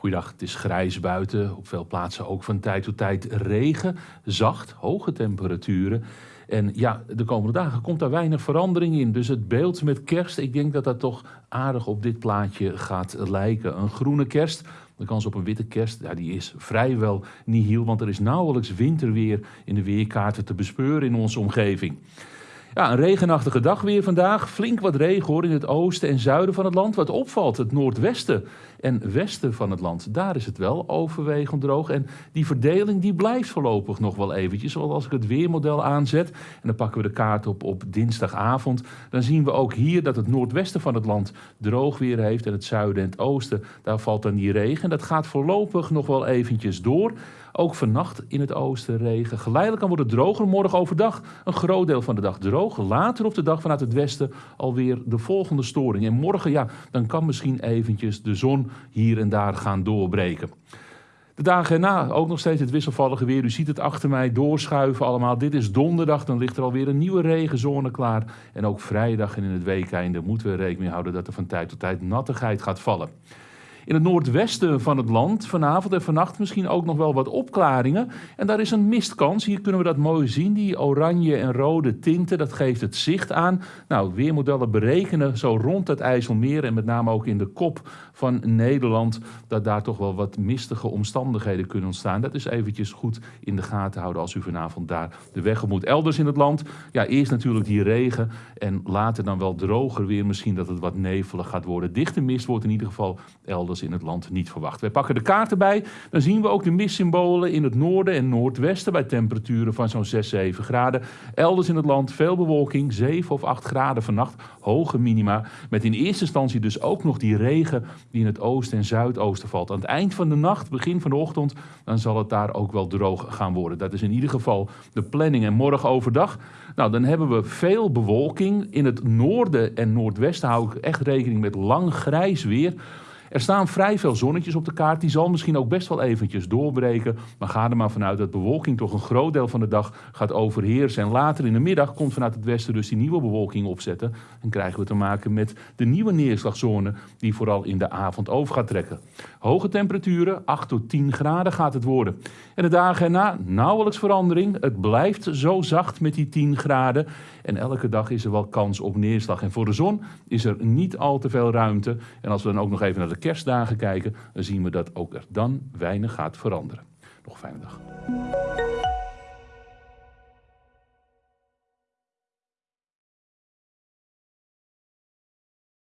Goeiedag, het is grijs buiten. Op veel plaatsen ook van tijd tot tijd regen. Zacht, hoge temperaturen. En ja, de komende dagen komt daar weinig verandering in. Dus het beeld met kerst, ik denk dat dat toch aardig op dit plaatje gaat lijken. Een groene kerst. De kans op een witte kerst ja, die is vrijwel nihil, want er is nauwelijks winterweer in de weerkaarten te bespeuren in onze omgeving. Ja, een regenachtige dag weer vandaag. Flink wat regen hoor in het oosten en zuiden van het land. Wat opvalt, het noordwesten en westen van het land. Daar is het wel overwegend droog. En die verdeling die blijft voorlopig nog wel eventjes. Zoals als ik het weermodel aanzet en dan pakken we de kaart op op dinsdagavond. Dan zien we ook hier dat het noordwesten van het land droog weer heeft. En het zuiden en het oosten, daar valt dan die regen. En dat gaat voorlopig nog wel eventjes door. Ook vannacht in het oosten regen. Geleidelijk kan worden droger. Morgen overdag een groot deel van de dag droog. Later op de dag vanuit het westen alweer de volgende storing. En morgen, ja, dan kan misschien eventjes de zon hier en daar gaan doorbreken. De dagen erna ook nog steeds het wisselvallige weer. U ziet het achter mij doorschuiven allemaal. Dit is donderdag, dan ligt er alweer een nieuwe regenzone klaar. En ook vrijdag en in het weekeinde moeten we rekening houden dat er van tijd tot tijd nattigheid gaat vallen. In het noordwesten van het land vanavond en vannacht misschien ook nog wel wat opklaringen. En daar is een mistkans. Hier kunnen we dat mooi zien. Die oranje en rode tinten, dat geeft het zicht aan. Nou, weermodellen berekenen zo rond het IJsselmeer en met name ook in de kop van Nederland... dat daar toch wel wat mistige omstandigheden kunnen ontstaan. Dat is eventjes goed in de gaten houden als u vanavond daar de weg moet. Elders in het land, ja, eerst natuurlijk die regen en later dan wel droger weer. Misschien dat het wat nevelig gaat worden. Dichte mist wordt in ieder geval elders in het land niet verwacht. Wij pakken de kaart erbij, dan zien we ook de mistsymbolen in het noorden en noordwesten bij temperaturen van zo'n 6, 7 graden. Elders in het land veel bewolking, 7 of 8 graden vannacht, hoge minima. Met in eerste instantie dus ook nog die regen die in het oosten en zuidoosten valt. Aan het eind van de nacht, begin van de ochtend, dan zal het daar ook wel droog gaan worden. Dat is in ieder geval de planning. En morgen overdag, nou dan hebben we veel bewolking. In het noorden en noordwesten hou ik echt rekening met lang grijs weer. Er staan vrij veel zonnetjes op de kaart. Die zal misschien ook best wel eventjes doorbreken. Maar ga er maar vanuit dat bewolking toch een groot deel van de dag gaat overheersen. En later in de middag komt vanuit het westen dus die nieuwe bewolking opzetten. En krijgen we te maken met de nieuwe neerslagzone die vooral in de avond over gaat trekken. Hoge temperaturen, 8 tot 10 graden gaat het worden. En de dagen erna nauwelijks verandering. Het blijft zo zacht met die 10 graden. En elke dag is er wel kans op neerslag. En voor de zon is er niet al te veel ruimte. En als we dan ook nog even naar de kerstdagen kijken, dan zien we dat ook er dan weinig gaat veranderen. Nog fijne dag.